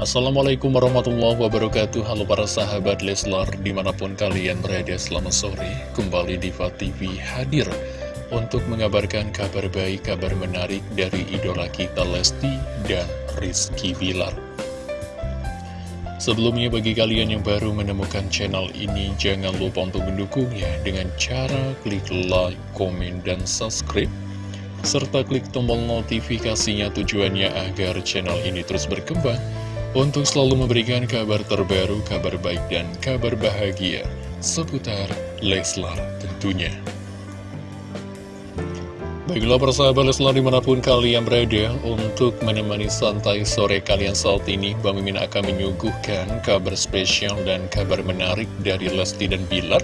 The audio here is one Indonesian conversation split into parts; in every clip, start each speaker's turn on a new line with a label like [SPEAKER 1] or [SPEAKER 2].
[SPEAKER 1] Assalamualaikum warahmatullahi wabarakatuh. Halo para sahabat Leslar Di mana pun kalian berada selamat sore. Kembali Diva TV hadir Untuk mengabarkan kabar baik Kabar menarik dari idola kita Lesti dan Rizky Bilar. Sebelumnya bagi kalian yang baru menemukan channel ini Jangan lupa untuk mendukungnya Dengan cara klik like, komen, dan subscribe serta klik tombol notifikasinya tujuannya agar channel ini terus berkembang untuk selalu memberikan kabar terbaru, kabar baik, dan kabar bahagia seputar Leslar tentunya. Baiklah persahabat Leslar di mana pun kalian berada untuk menemani santai sore kalian saat ini Bang Mimin akan menyuguhkan kabar spesial dan kabar menarik dari Lesti dan Bilar.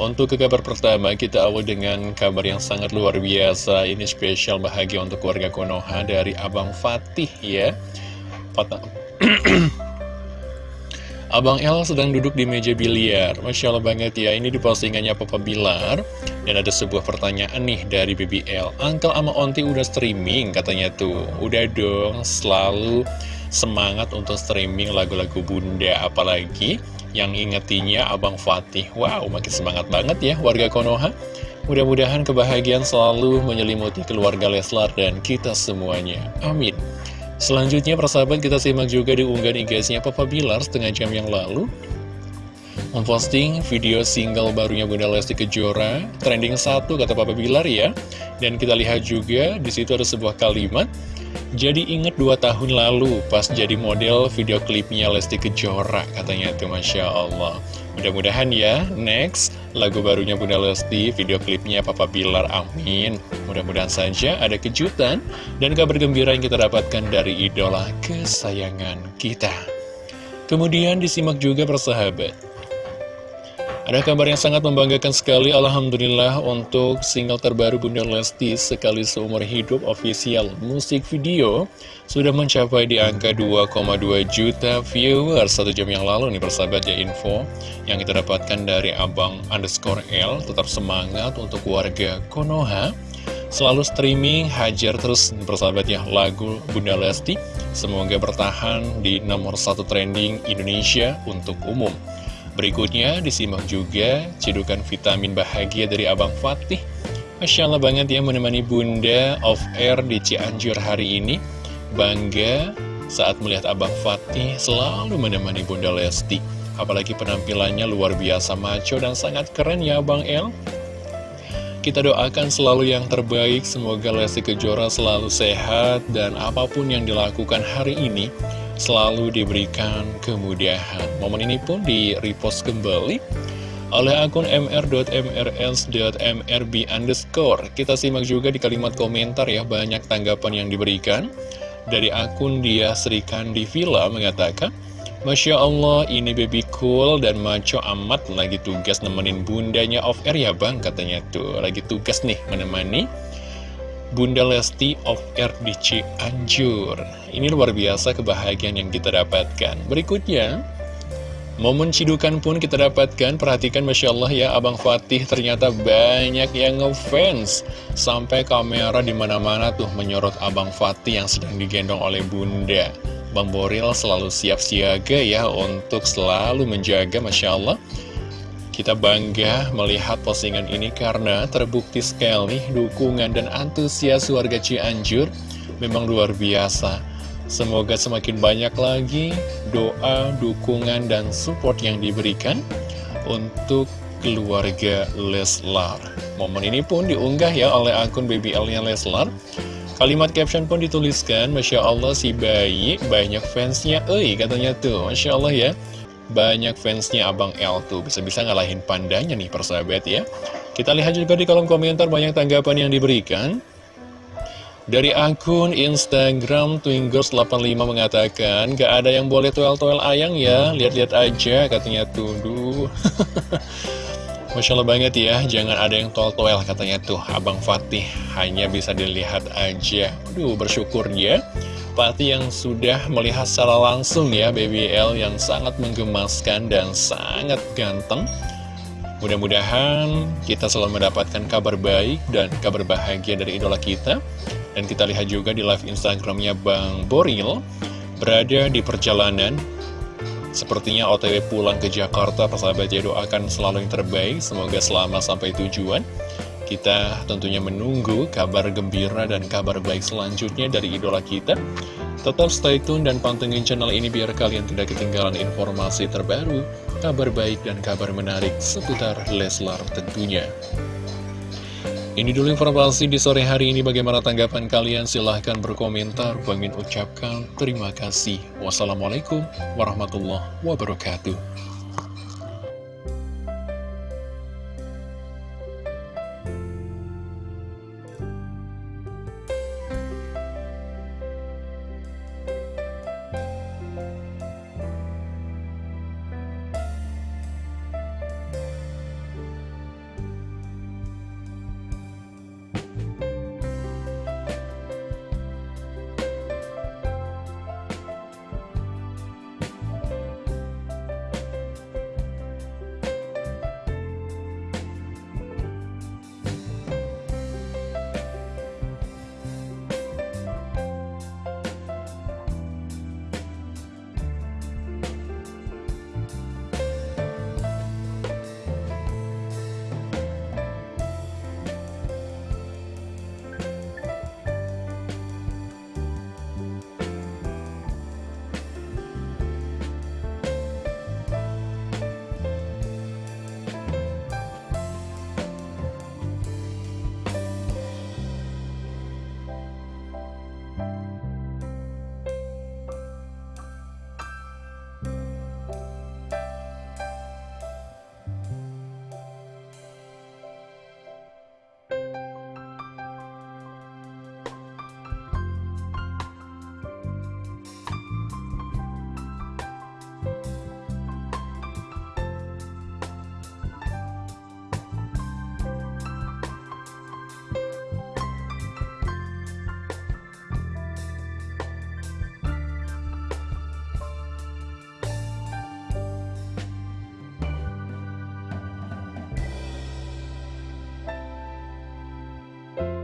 [SPEAKER 1] Untuk ke kabar pertama kita awal dengan kabar yang sangat luar biasa. Ini spesial bahagia untuk keluarga Konoha dari Abang Fatih ya Abang El sedang duduk di meja biliar. Masya Allah banget ya Ini di postingannya Papa Bilar. Dan ada sebuah pertanyaan nih dari BBL Uncle sama Onti udah streaming katanya tuh. Udah dong selalu semangat untuk streaming lagu-lagu bunda. Apalagi yang ingetinya Abang Fatih. Wow makin semangat banget ya warga Konoha. Mudah-mudahan kebahagiaan selalu menyelimuti keluarga Leslar dan kita semuanya. Amin Selanjutnya persahabat kita simak juga di unggahan IG-nya Papa Bilar setengah jam yang lalu. Memposting video single barunya Bunda Lesti Kejora Trending satu kata Papa Bilar ya. Dan kita lihat juga di situ ada sebuah kalimat Jadi inget dua tahun lalu pas jadi model video klipnya Lesti Kejora Katanya itu Masya Allah Mudah-mudahan ya, next lagu barunya Bunda Lesti, video klipnya Papa Bilar, amin. Mudah-mudahan saja ada kejutan dan kabar gembira yang kita dapatkan dari idola kesayangan kita. Kemudian disimak juga persahabat. Ada kabar yang sangat membanggakan sekali Alhamdulillah untuk single terbaru Bunda Lesti Sekali Seumur Hidup official musik video Sudah mencapai di angka 2,2 juta viewers. Satu jam yang lalu nih persahabat ya info Yang kita dapatkan dari Abang underscore L. Tetap semangat untuk warga Konoha. Selalu streaming, hajar terus persahabat ya lagu Bunda Lesti. Semoga bertahan di nomor satu trending Indonesia untuk umum Berikutnya disimak juga cedukan vitamin bahagia dari Abang Fatih. Masya Allah banget ya menemani Bunda of Air di Cianjur hari ini. Bangga saat melihat Abang Fatih selalu menemani Bunda Lesti. Apalagi penampilannya luar biasa maco dan sangat keren ya Abang El. Kita doakan selalu yang terbaik, semoga Lesti Kejora selalu sehat dan apa pun yang dilakukan hari ini selalu diberikan kemudahan. Momen ini pun di-repost kembali oleh akun mr.mrs.mrb underscore. Kita simak juga di kalimat komentar ya, banyak tanggapan yang diberikan. Dari akun dia Sri Kandi Villa mengatakan, Masya Allah, ini baby cool dan maco amat lagi tugas nemenin bundanya off air ya bang, katanya tuh. Lagi tugas nih menemani Bunda Lesti of RDC Anjur. Ini luar biasa kebahagiaan yang kita dapatkan. Berikutnya, momen cidukan pun kita dapatkan. Perhatikan Masya Allah ya, Abang Fatih ternyata banyak yang ngefans. Sampai kamera di mana-mana tuh menyorot Abang Fatih yang sedang digendong oleh Bunda. Bang Boril selalu siap siaga ya untuk selalu menjaga Masya Allah kita bangga melihat postingan ini karena terbukti sekali dukungan dan antusias warga Cianjur memang luar biasa. Semoga semakin banyak lagi doa, dukungan, dan support yang diberikan untuk keluarga Leslar. Momen ini pun diunggah ya oleh akun BBL-nya Leslar. Kalimat caption pun dituliskan, Masya Allah si bayi banyak fansnya, eh katanya tuh, Masya Allah ya. Banyak fansnya Abang L tuh, bisa-bisa ngalahin pandanya nih persahabat ya. Kita lihat juga di kolom komentar banyak tanggapan yang diberikan. Dari akun Instagram Twingers85 mengatakan, Gak ada yang boleh toel-toel ayang ya, lihat-lihat aja katanya tuh. Masya Allah banget ya, jangan ada yang tol-toel katanya tuh Abang Fatih, hanya bisa dilihat aja Aduh bersyukur ya Fatih yang sudah melihat secara langsung ya BBL yang sangat menggemaskan dan sangat ganteng. Mudah-mudahan kita selalu mendapatkan kabar baik dan kabar bahagia dari idola kita. Dan kita lihat juga di live Instagramnya Bang Boril Berada di perjalanan. Sepertinya OTW pulang ke Jakarta, persahabat ya doakan selalu yang terbaik, semoga selamat sampai tujuan. Kita tentunya menunggu kabar gembira dan kabar baik selanjutnya dari idola kita. Tetap stay tune dan pantengin channel ini biar kalian tidak ketinggalan informasi terbaru, kabar baik dan kabar menarik seputar Leslar tentunya. Ini dulu informasi di sore hari ini. Bagaimana tanggapan kalian? Silahkan berkomentar. Bangin ucapkan terima kasih. Wassalamualaikum warahmatullahi wabarakatuh.